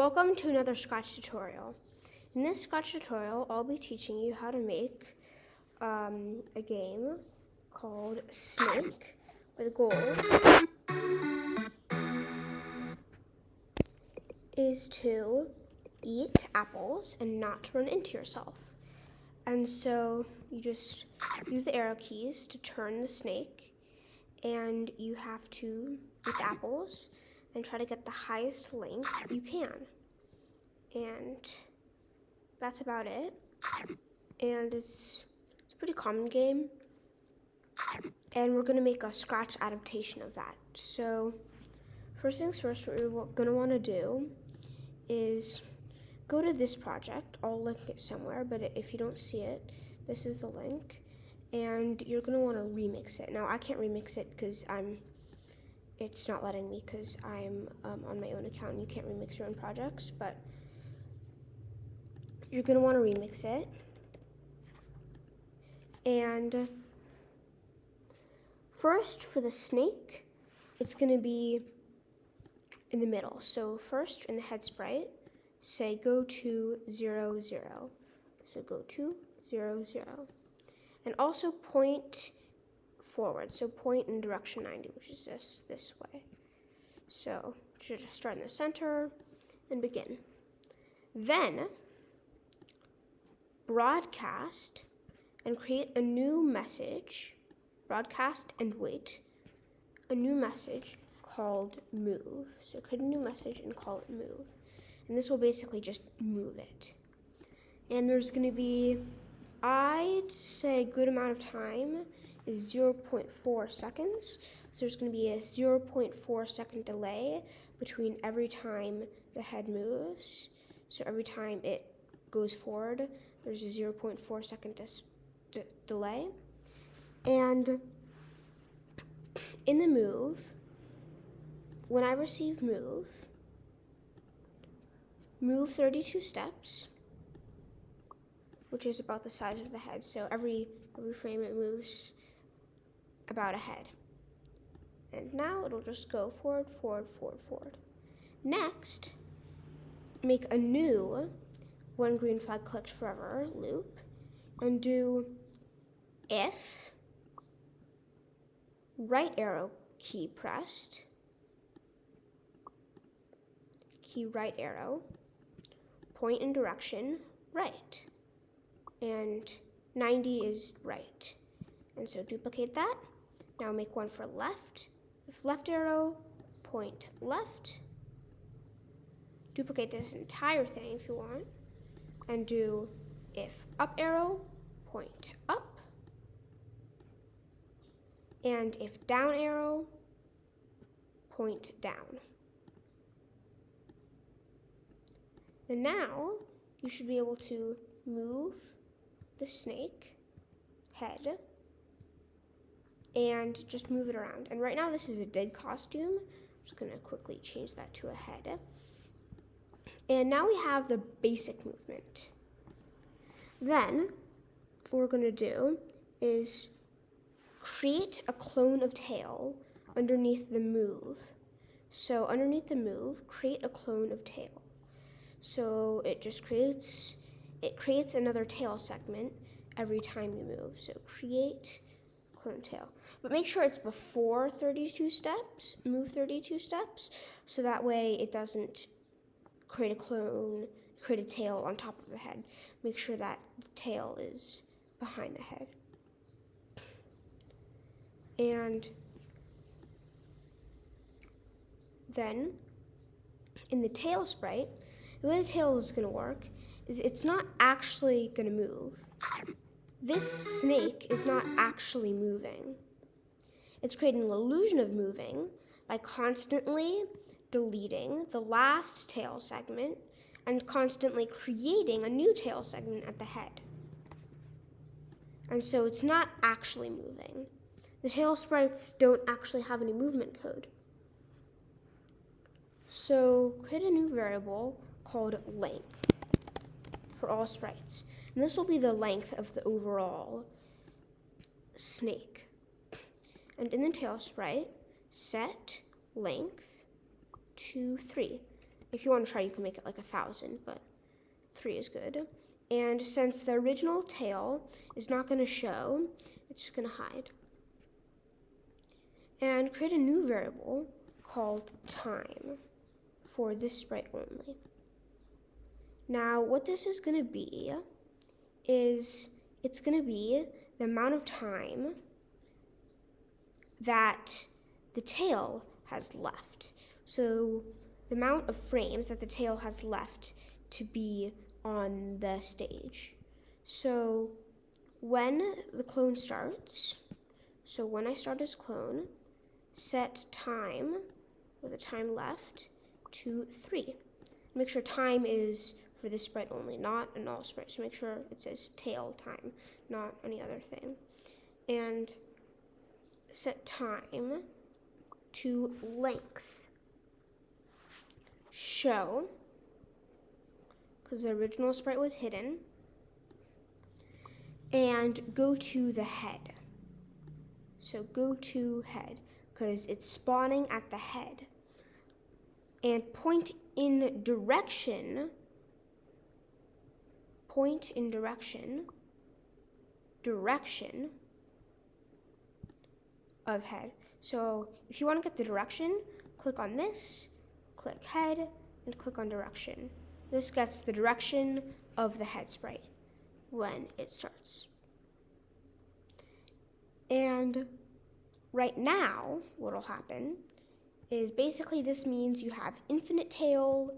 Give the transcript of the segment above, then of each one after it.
Welcome to another Scratch tutorial. In this Scratch tutorial, I'll be teaching you how to make um, a game called Snake, the goal is to eat apples and not run into yourself. And so you just use the arrow keys to turn the snake, and you have to eat apples and try to get the highest length you can. And that's about it. And it's, it's a pretty common game. And we're gonna make a scratch adaptation of that. So first things first, what we're gonna wanna do is go to this project. I'll link it somewhere, but if you don't see it, this is the link. And you're gonna wanna remix it. Now I can't remix it because I'm it's not letting me because I'm um, on my own account and you can't remix your own projects, but you're going to want to remix it. And first, for the snake, it's going to be in the middle. So first, in the head sprite, say go to 0, 0. So go to 0, 0. And also point forward. So point in direction 90, which is this, this way. So should just start in the center and begin. Then broadcast and create a new message, broadcast and wait, a new message called move. So create a new message and call it move. And this will basically just move it. And there's going to be, I'd say, a good amount of time is 0.4 seconds. So there's going to be a 0.4 second delay between every time the head moves. So every time it goes forward, there's a 0.4 second delay. And in the move, when I receive move, move 32 steps, which is about the size of the head. So every every frame it moves about ahead. And now it'll just go forward, forward, forward, forward. Next, make a new one green flag clicked forever loop and do if right arrow key pressed, key right arrow, point in direction right, and 90 is right. And so duplicate that now make one for left. If left arrow, point left. Duplicate this entire thing if you want. And do if up arrow, point up. And if down arrow, point down. And now you should be able to move the snake head and just move it around. And right now this is a dead costume. I'm just gonna quickly change that to a head. And now we have the basic movement. Then what we're gonna do is create a clone of tail underneath the move. So underneath the move, create a clone of tail. So it just creates, it creates another tail segment every time you move. So create clone tail. But make sure it's before 32 steps, move 32 steps, so that way it doesn't create a clone, create a tail on top of the head. Make sure that the tail is behind the head. And then in the tail sprite, the way the tail is going to work is it's not actually going to move this snake is not actually moving. It's creating an illusion of moving by constantly deleting the last tail segment and constantly creating a new tail segment at the head. And so it's not actually moving. The tail sprites don't actually have any movement code. So create a new variable called length for all sprites. And this will be the length of the overall snake. And in the tail sprite, set length to 3. if you want to try, you can make it like a thousand, but three is good. And since the original tail is not going to show, it's just going to hide. And create a new variable called time for this sprite only. Now, what this is going to be is it's going to be the amount of time that the tail has left. So the amount of frames that the tail has left to be on the stage. So when the clone starts, so when I start as clone, set time, or the time left, to 3. Make sure time is for this sprite only, not an all sprite. So make sure it says tail time, not any other thing. And set time to length. Show, because the original sprite was hidden. And go to the head. So go to head, because it's spawning at the head. And point in direction point in direction, direction of head. So if you want to get the direction, click on this, click head, and click on direction. This gets the direction of the head sprite when it starts. And right now, what will happen is basically this means you have infinite tail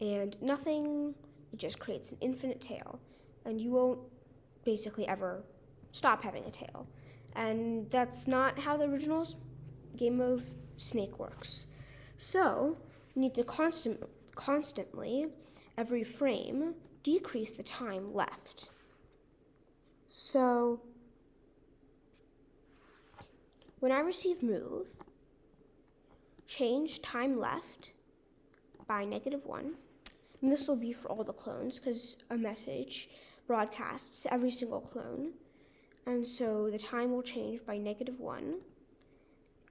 and nothing it just creates an infinite tail, and you won't basically ever stop having a tail. And that's not how the original game of Snake works. So, you need to constant, constantly, every frame, decrease the time left. So, when I receive move, change time left by negative 1 and this will be for all the clones because a message broadcasts every single clone. And so the time will change by negative 1.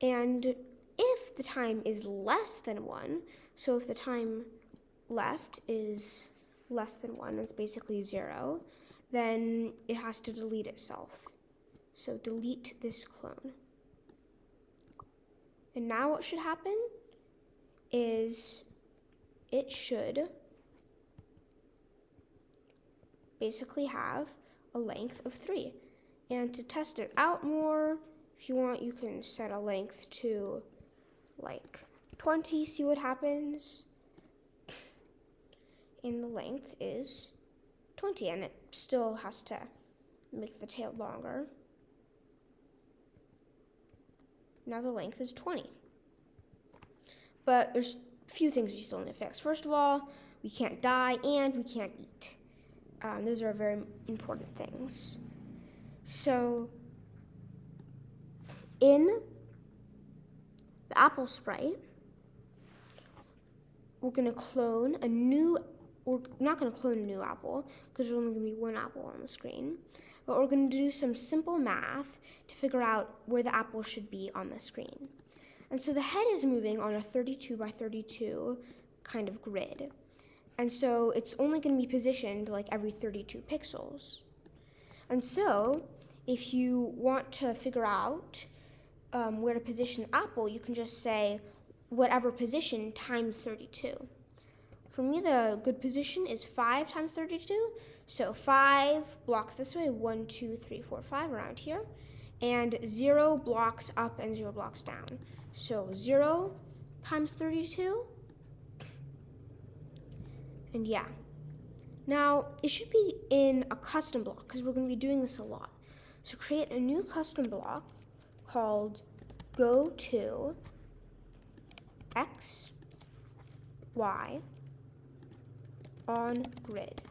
And if the time is less than 1, so if the time left is less than 1, it's basically 0, then it has to delete itself. So delete this clone. And now what should happen is it should basically have a length of 3. And to test it out more, if you want, you can set a length to like 20, see what happens. And the length is 20, and it still has to make the tail longer. Now the length is 20. But there's a few things we still need to fix. First of all, we can't die and we can't eat. Um, those are very important things. So, in the Apple Sprite, we're going to clone a new, we're not going to clone a new apple because there's only going to be one apple on the screen, but we're going to do some simple math to figure out where the apple should be on the screen. And so the head is moving on a 32 by 32 kind of grid. And so it's only going to be positioned like every 32 pixels. And so if you want to figure out um, where to position Apple, you can just say whatever position times 32. For me, the good position is 5 times 32. So 5 blocks this way, 1, 2, 3, 4, 5 around here. And 0 blocks up and 0 blocks down. So 0 times 32 and yeah. Now, it should be in a custom block because we're going to be doing this a lot. So create a new custom block called go to x, y on grid.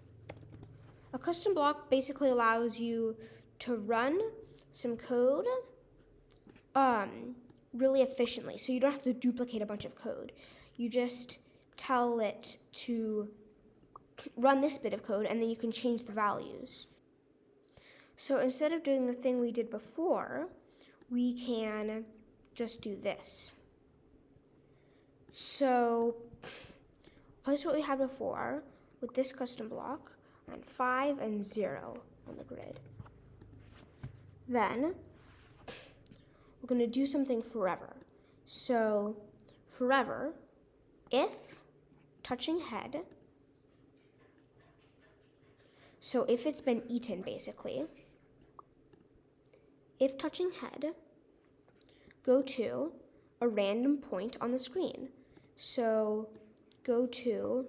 A custom block basically allows you to run some code um, really efficiently. So you don't have to duplicate a bunch of code. You just tell it to run this bit of code and then you can change the values. So instead of doing the thing we did before, we can just do this. So place what we had before with this custom block and 5 and 0 on the grid. Then we're going to do something forever. So forever, if touching head, so if it's been eaten basically, if touching head, go to a random point on the screen. So go to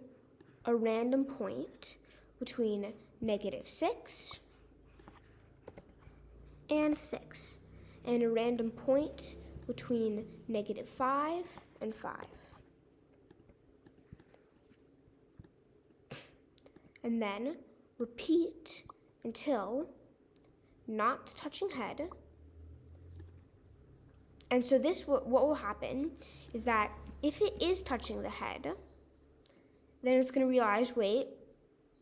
a random point between negative 6 and 6, and a random point between negative 5 and 5. And then repeat until not touching head. And so this, what will happen is that if it is touching the head, then it's going to realize, wait,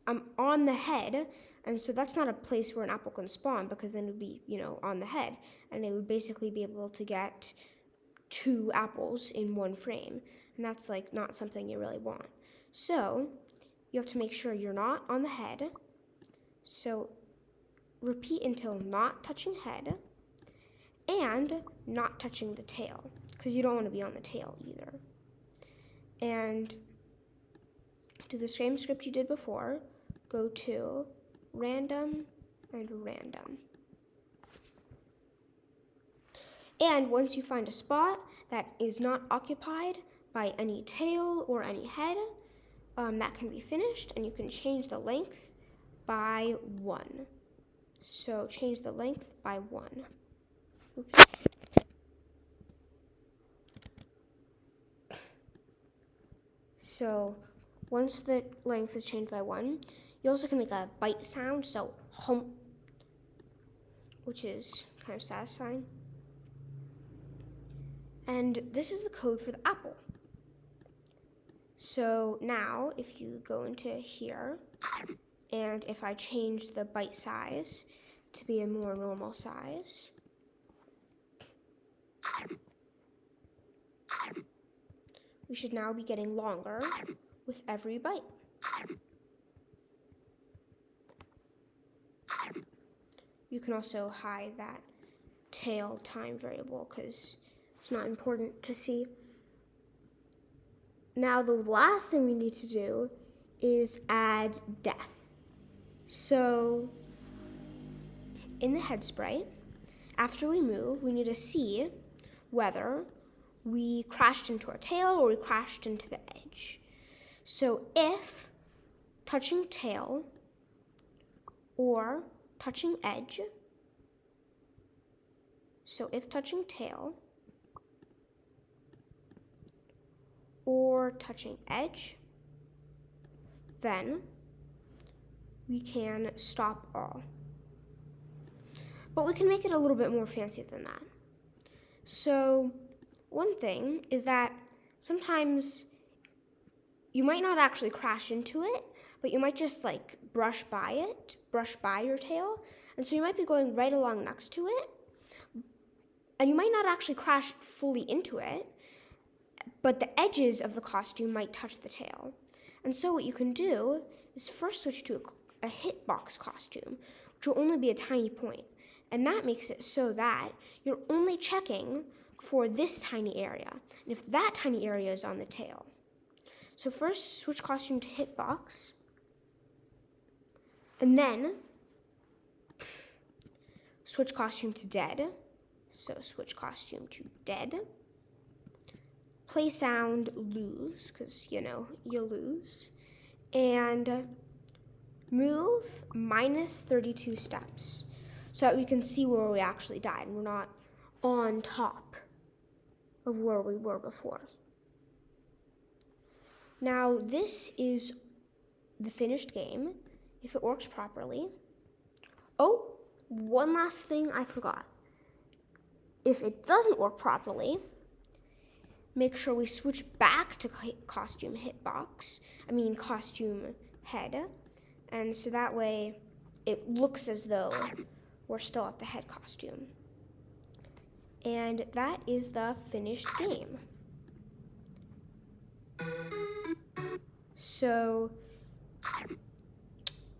I'm on the head, and so that's not a place where an apple can spawn because then it would be, you know, on the head, and it would basically be able to get two apples in one frame, and that's like not something you really want. So you have to make sure you're not on the head. So repeat until not touching head and not touching the tail because you don't want to be on the tail either. And do the same script you did before. Go to random and random. And once you find a spot that is not occupied by any tail or any head, um, that can be finished and you can change the length by one. So change the length by one. Oops. So once the length is changed by one, you also can make a bite sound, so hum, which is kind of satisfying. And this is the code for the apple. So now if you go into here, and if I change the bite size to be a more normal size, we should now be getting longer with every bite. You can also hide that tail time variable because it's not important to see. Now the last thing we need to do is add death. So in the head sprite, after we move, we need to see whether we crashed into our tail or we crashed into the edge. So if touching tail or touching edge, so if touching tail or touching edge, then we can stop all. But we can make it a little bit more fancy than that. So one thing is that sometimes you might not actually crash into it, but you might just like brush by it, brush by your tail. And so you might be going right along next to it. And you might not actually crash fully into it, but the edges of the costume might touch the tail. And so what you can do is first switch to a, a hitbox costume, which will only be a tiny point. And that makes it so that you're only checking for this tiny area. And if that tiny area is on the tail, so first, switch costume to hitbox. And then, switch costume to dead. So switch costume to dead. Play sound lose, because, you know, you lose. And move minus 32 steps so that we can see where we actually died and we're not on top of where we were before. Now, this is the finished game, if it works properly. Oh, one last thing I forgot. If it doesn't work properly, make sure we switch back to costume hitbox, I mean costume head, and so that way it looks as though we're still at the head costume. And that is the finished game. So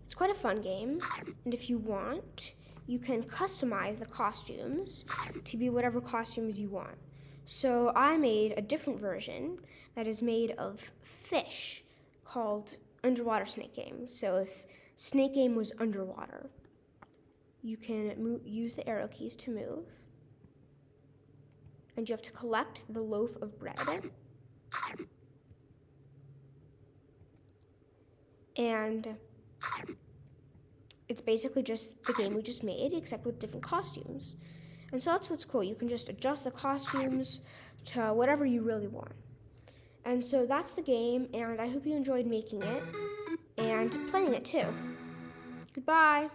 it's quite a fun game, and if you want, you can customize the costumes to be whatever costumes you want. So I made a different version that is made of fish called Underwater Snake Game. So if Snake Game was underwater, you can use the arrow keys to move. And you have to collect the loaf of bread. And it's basically just the game we just made, except with different costumes. And so that's what's cool. You can just adjust the costumes to whatever you really want. And so that's the game, and I hope you enjoyed making it and playing it too. Goodbye.